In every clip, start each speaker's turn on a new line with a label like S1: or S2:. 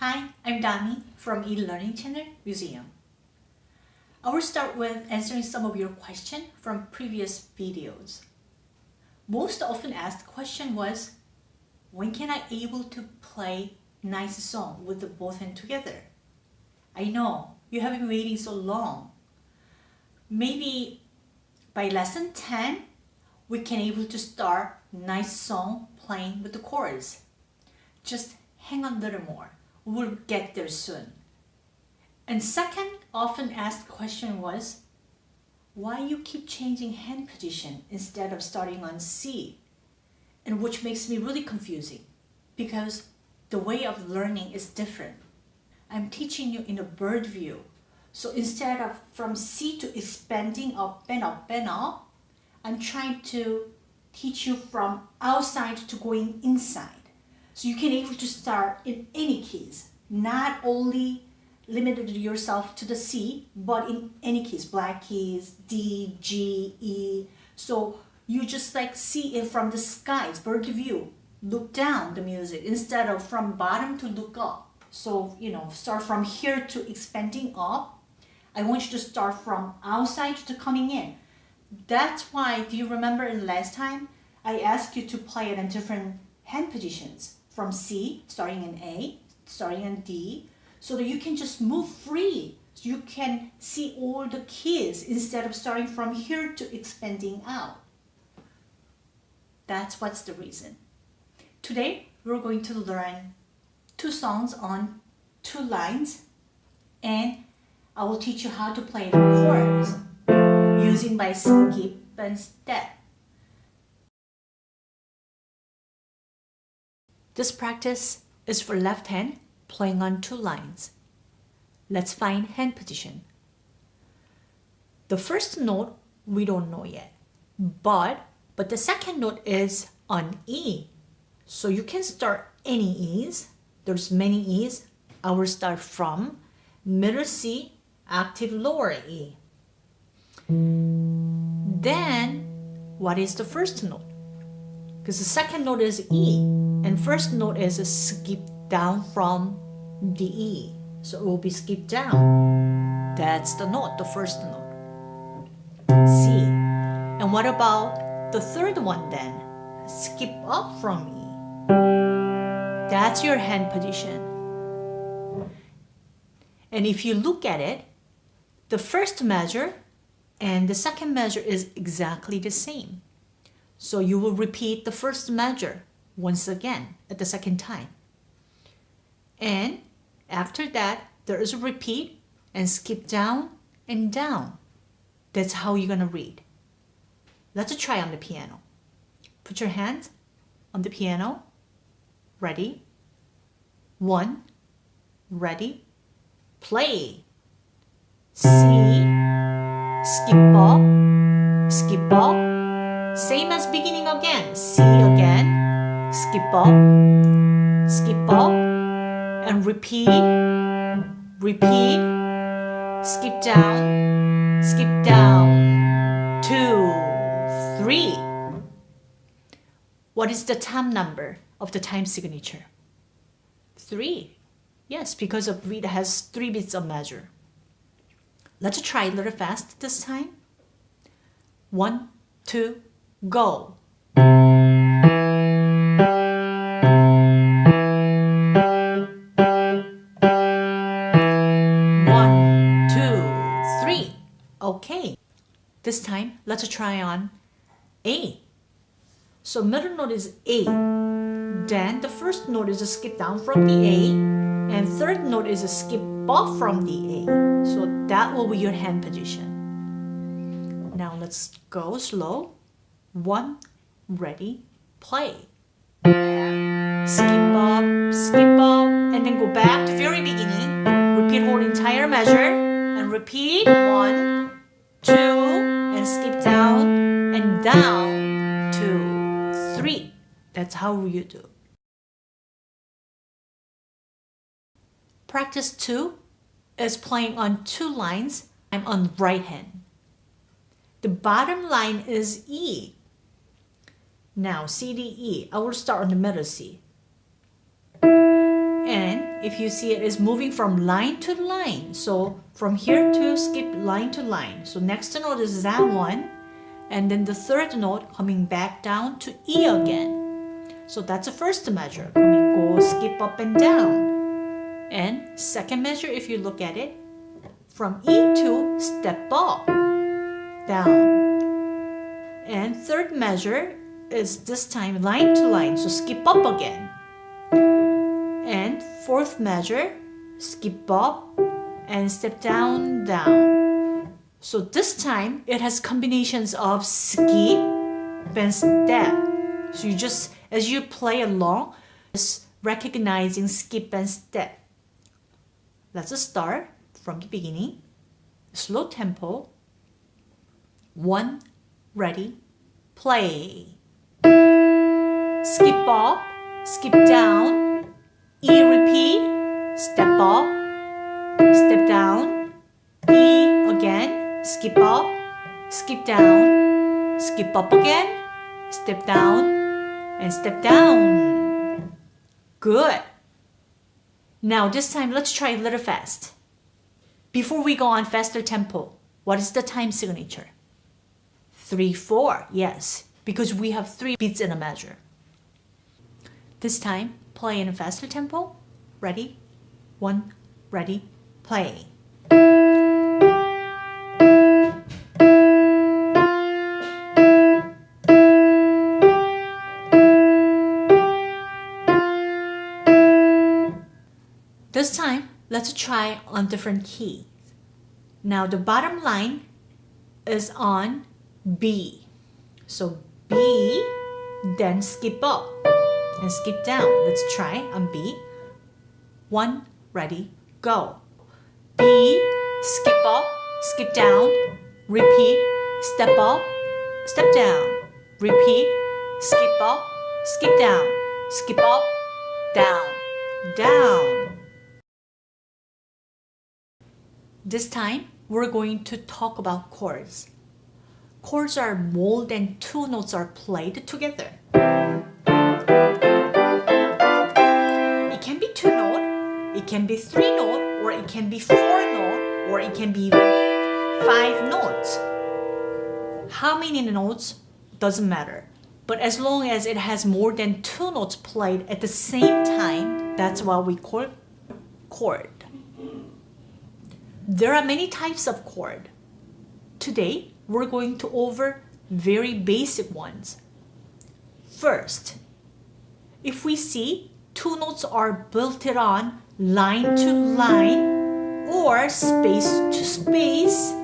S1: Hi, I'm Dami from eLearning Channel Museum. I will start with answering some of your questions from previous videos. Most often asked question was, when can I able to play nice song with the both hands together? I know you have been waiting so long. Maybe by lesson 10, we can able to start nice song playing with the chords. Just hang on a little more. We'll get there soon. And second often asked question was, why you keep changing hand position instead of starting on C? And which makes me really confusing because the way of learning is different. I'm teaching you in a bird view. So instead of from C to expanding up and up and up, I'm trying to teach you from outside to going inside. So you can able to start in any keys, not only limited yourself to the C, but in any keys, black keys, D, G, E. So you just like see it from the skies, bird view, look down the music instead of from bottom to look up. So, you know, start from here to expanding up. I want you to start from outside to coming in. That's why, do you remember in last time, I asked you to play it in different hand positions from C, starting in A, starting in D, so that you can just move free. So you can see all the keys instead of starting from here to expanding out. That's what's the reason. Today, we're going to learn two songs on two lines and I will teach you how to play the chords using by skip and step. This practice is for left hand playing on two lines. Let's find hand position. The first note we don't know yet, but, but the second note is on E. So you can start any E's. There's many E's. I will start from middle C, octave lower E. Then, what is the first note? Because the second note is E, and first note is a skip down from the E. So it will be skipped down. That's the note, the first note. C. And what about the third one then? Skip up from E. That's your hand position. And if you look at it, the first measure and the second measure is exactly the same. So you will repeat the first measure once again at the second time. And after that, there is a repeat and skip down and down. That's how you're going to read. Let's try on the piano. Put your hands on the piano. Ready? One. Ready? Play. C. Skip up. Skip up. Same as beginning again. C again. Skip up. Skip up. And repeat. Repeat. Skip down. Skip down. Two. Three. What is the time number of the time signature? Three. Yes, because of it has three bits of measure. Let's try a little fast this time. One, two, go. One, two, three. Okay. This time, let's try on A. So middle note is A. Then the first note is a skip down from the A. And third note is a skip off from the A. So that will be your hand position. Now let's go slow. One, ready, play. Skip up, skip up, and then go back to very beginning. Repeat whole entire measure, and repeat one, two, and skip down, and down, two, three. That's how you do. Practice two is playing on two lines. I'm on right hand. The bottom line is E. Now, C, D, E. I will start on the middle C. And if you see it, is moving from line to line. So from here to skip line to line. So next note is that one. And then the third note coming back down to E again. So that's the first measure. Coming, go, skip up and down. And second measure, if you look at it, from E to step up, down. And third measure is this time line to line, so skip up again. And fourth measure, skip up and step down, down. So this time it has combinations of skip and step. So you just, as you play along, just recognizing skip and step. Let's start from the beginning. Slow tempo. One, ready, play. Skip up, skip down, E repeat, step up, step down, E again, skip up, skip down, skip up again, step down, and step down. Good. Now this time let's try a little fast. Before we go on faster tempo, what is the time signature? 3-4, yes, because we have three beats in a measure. This time, play in a faster tempo. Ready? One, ready, play. This time, let's try on different keys. Now the bottom line is on B. So B, then skip up and skip down. Let's try on B. One, ready, go. B, skip up, skip down, repeat, step up, step down, repeat, skip up, skip down, skip up, down, down. This time, we're going to talk about chords. Chords are more than two notes are played together. It can be three note, or it can be four note, or it can be five notes. How many notes doesn't matter. But as long as it has more than two notes played at the same time, that's what we call chord. There are many types of chord. Today, we're going to over very basic ones. First, if we see two notes are built on line to line or space to space,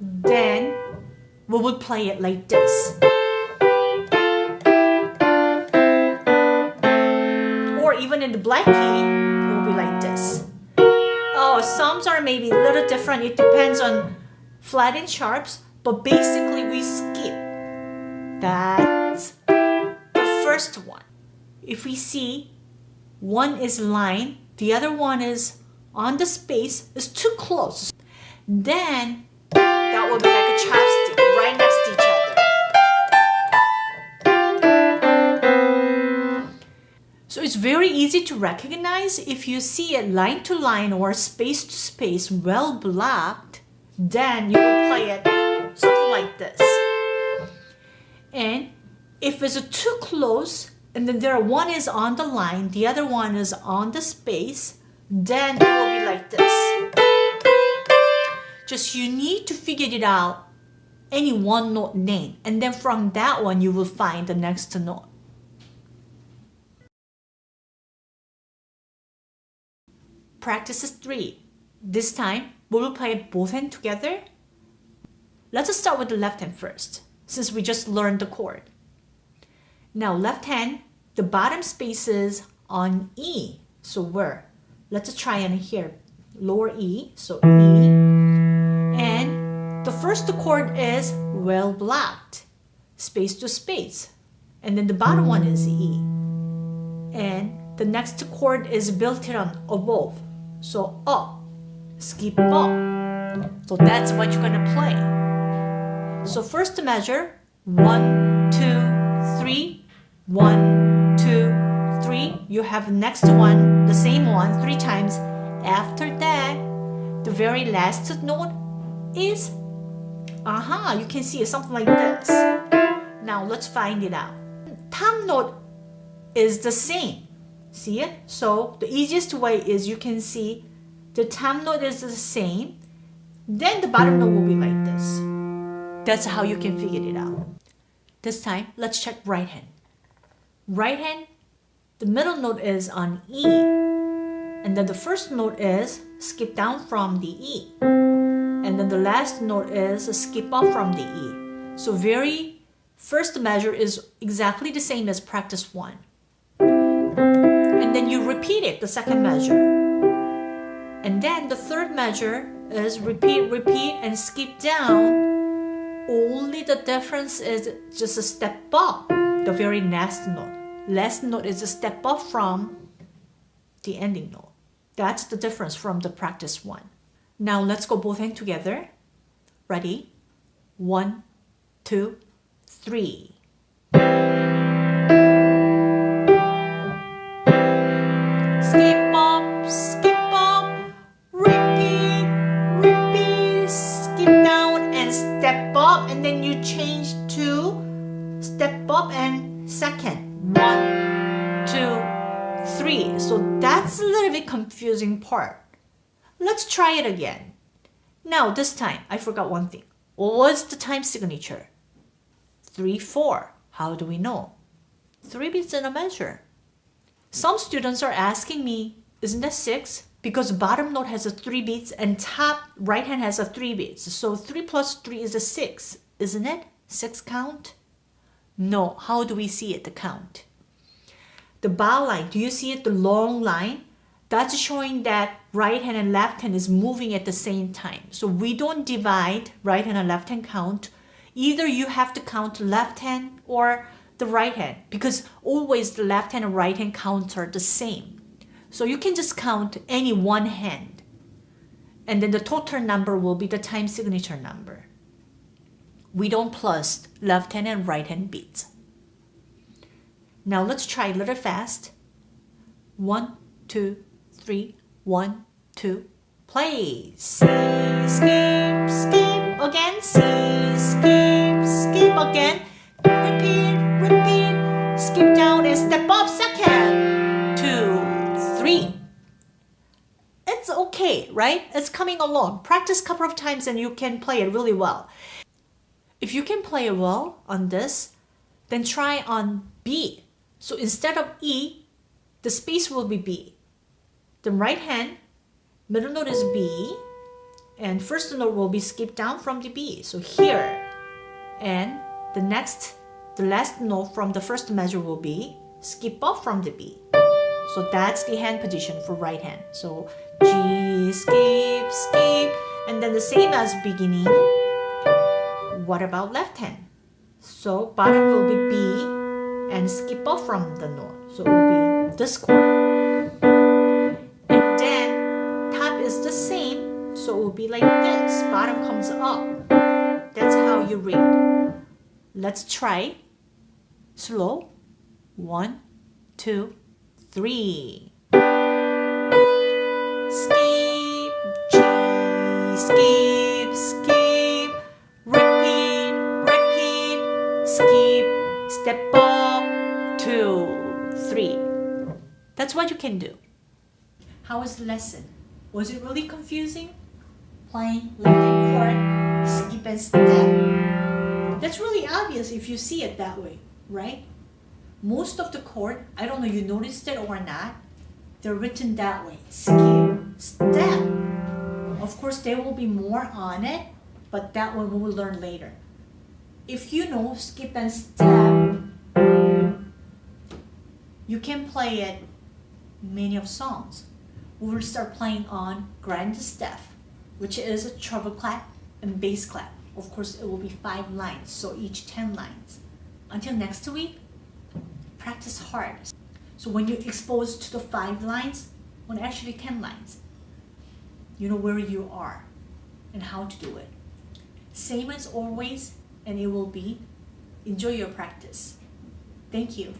S1: then we would play it like this. Or even in the black key, it will be like this. Oh, some are maybe a little different. It depends on flat and sharps, but basically we skip. That's the first one. If we see one is line, the other one is on the space, is too close. Then that will be like a chopstick right next to each other. So it's very easy to recognize if you see it line to line or space to space well blocked, then you will play it something like this. And if it's too close, and then there one is on the line, the other one is on the space, then it will be like this. Just you need to figure it out any one note name and then from that one you will find the next note. Practice 3. This time we will play both hands together. Let's start with the left hand first since we just learned the chord. Now left hand the bottom spaces on E. So where? Let's try and here. Lower E, so E. And the first chord is well blocked, space to space. And then the bottom one is E. And the next chord is built on above. So up, skip up. So that's what you're gonna play. So first measure, one, two, three, one, two, three. You have next one, the same one, three times. After that, the very last note is, aha, you can see something like this. Now let's find it out. Top note is the same. See it? So the easiest way is you can see the top note is the same. Then the bottom note will be like this. That's how you can figure it out. This time, let's check right hand. Right hand, the middle note is on E. And then the first note is skip down from the E. And then the last note is skip up from the E. So very first measure is exactly the same as practice one. And then you repeat it, the second measure. And then the third measure is repeat, repeat, and skip down. Only the difference is just a step up, the very next note. Last note is a step up from the ending note. That's the difference from the practice one. Now let's go both hands together. Ready? One, two, three. Skip Let's try it again. Now this time, I forgot one thing. What's the time signature? 3, 4. How do we know? 3 beats in a measure. Some students are asking me, isn't that 6? Because bottom note has a 3 beats and top right hand has a 3 beats. So 3 plus 3 is a 6, isn't it? 6 count? No. How do we see it, the count? The bar line, do you see it, the long line? That's showing that right hand and left hand is moving at the same time. So we don't divide right hand and left hand count. Either you have to count left hand or the right hand because always the left hand and right hand counts are the same. So you can just count any one hand and then the total number will be the time signature number. We don't plus left hand and right hand beats. Now let's try a little fast. One, two, three, one, two, play. Skip, skip again. Skip, skip again. Repeat, repeat. Skip down and step up second. Two, three. It's okay, right? It's coming along. Practice a couple of times and you can play it really well. If you can play it well on this, then try on B. So instead of E, the space will be B. The right hand, middle note is B, and first note will be skipped down from the B. So here, and the next, the last note from the first measure will be skip up from the B. So that's the hand position for right hand. So G, skip, skip, and then the same as beginning. What about left hand? So bottom will be B and skip off from the note. So it will be this chord. Be like this. Bottom comes up. That's how you read. Let's try. Slow. One, two, three. Skip, G, skip, skip, repeat, repeat, skip, step up, two, three. That's what you can do. How was the lesson? Was it really confusing? Playing left hand chord, skip and step. That's really obvious if you see it that way, right? Most of the chord, I don't know you noticed it or not, they're written that way. Skip, step. Of course, there will be more on it, but that one we will learn later. If you know skip and step, you can play it many of songs. We will start playing on grand step, which is a treble clef and bass clef. Of course, it will be five lines, so each 10 lines. Until next week, practice hard. So when you're exposed to the five lines, when actually 10 lines, you know where you are and how to do it. Same as always, and it will be enjoy your practice. Thank you.